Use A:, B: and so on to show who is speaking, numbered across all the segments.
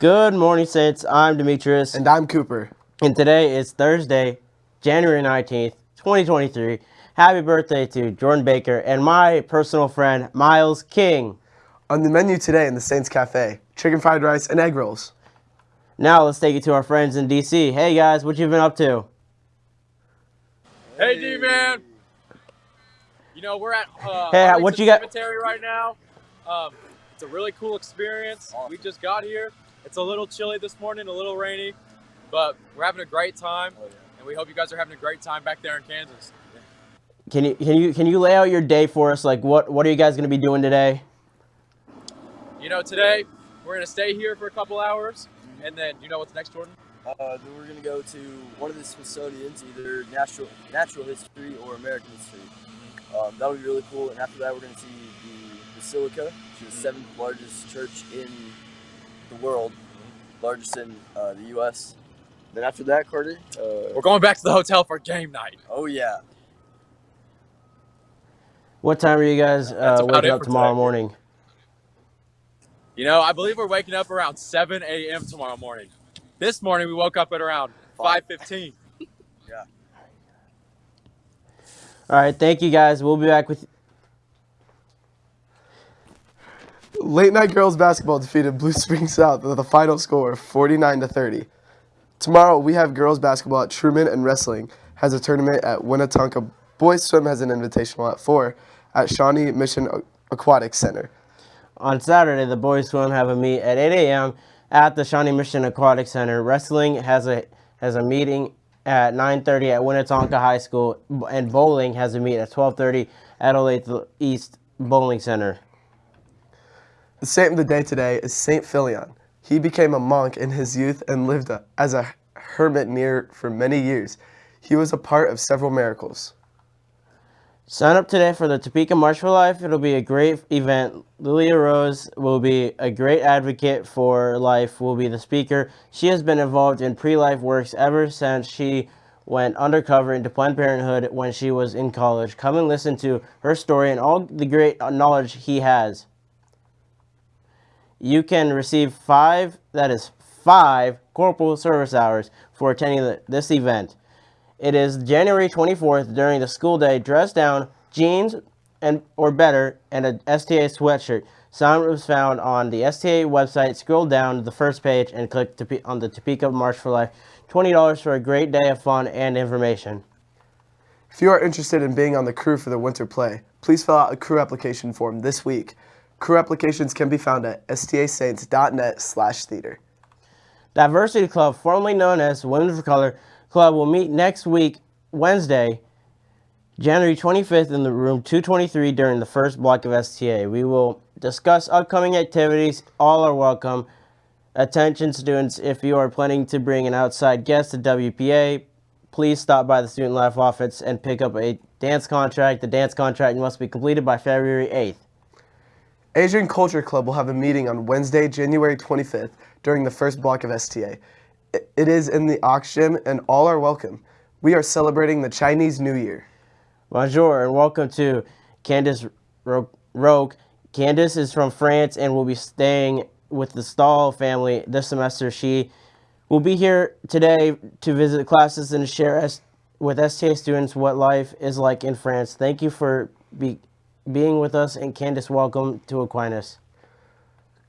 A: Good morning, Saints. I'm Demetrius.
B: And I'm Cooper.
A: And today is Thursday, January 19th, 2023. Happy birthday to Jordan Baker and my personal friend, Miles King.
B: On the menu today in the Saints Cafe, chicken fried rice and egg rolls.
A: Now let's take it to our friends in DC. Hey guys, what you been up to?
C: Hey, D-Man. You know, we're at uh,
A: Hey,
C: Arlington
A: what you got-
C: Cemetery right now. Um, it's a really cool experience. We just got here. It's a little chilly this morning, a little rainy, but we're having a great time, and we hope you guys are having a great time back there in Kansas.
A: Can you can you can you lay out your day for us? Like what what are you guys gonna be doing today?
C: You know, today we're gonna stay here for a couple hours, and then you know what's next, Jordan?
D: Uh, then we're gonna go to one of the Smithsonian's, either natural natural history or American history. Um, that'll be really cool. And after that, we're gonna see the Basilica, which is the seventh largest church in the world, largest in uh, the U.S. Then after that, Carter. Uh,
C: We're going back to the hotel for game night.
D: oh yeah,
A: What time are you guys uh, waking up tomorrow
C: today.
A: morning?
C: You know, I believe we're waking up around 7 a.m. tomorrow morning. This morning we woke up at around 5:15. yeah.
A: All right, thank you guys. We'll be back with
B: Late night girls basketball defeated Blue Spring South with a final score of 49 to 30. Tomorrow we have girls basketball at Truman and wrestling has a tournament at Winnetonka. Boys swim has an invitational at 4 at Shawnee Mission Aquatic Center.
A: On Saturday, the boys swim have a meet at 8 a.m. at the Shawnee Mission Aquatic Center. Wrestling has a has a meeting at 9:30 at Winnetonka High School, and bowling has a meet at 12:30 at Olathe East Bowling Center.
B: The saint of the day today is Saint Fillan. He became a monk in his youth and lived as a hermit near for many years. He was a part of several miracles.
A: Sign up today for the Topeka March for Life. It'll be a great event. Lila Rose will be a great advocate for life, will be the speaker. She has been involved in pre-life works ever since she went undercover into Planned Parenthood when she was in college. Come and listen to her story and all the great knowledge he has. You can receive five, that is five corporal service hours for attending the, this event. It is January 24th during the school day. Dress down, jeans and or better, and a STA sweatshirt. Sign was found on the STA website. Scroll down to the first page and click on the Topeka March for Life. $20 for a great day of fun and information.
B: If you are interested in being on the crew for the winter play, please fill out a crew application form this week. Crew applications can be found at stasaints.net slash theater.
A: Diversity Club, formerly known as Women for Color Club, will meet next week, Wednesday, January 25th in the room 223 during the first block of STA. We will discuss upcoming activities. All are welcome. Attention students, if you are planning to bring an outside guest to WPA, please stop by the Student Life office and pick up a dance contract. The dance contract must be completed by February 8th.
B: Asian Culture Club will have a meeting on Wednesday, January 25th during the first block of STA. It is in the Ox Gym and all are welcome. We are celebrating the Chinese New Year.
A: Bonjour and welcome to Candace Ro- Roque. Candace is from France and will be staying with the Stahl family this semester. She will be here today to visit classes and share with STA students what life is like in France. Thank you for be- being with us and Candace, welcome to Aquinas.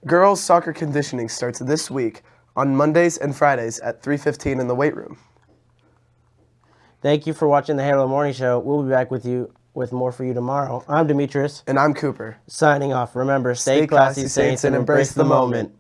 B: Girls soccer conditioning starts this week on Mondays and Fridays at 3:15 in the weight room.
A: Thank you for watching the Halo Morning Show. We'll be back with you with more for you tomorrow. I'm Demetrius,
B: And I'm Cooper.
A: signing off. Remember, stay, classy, saints, and embrace the moment.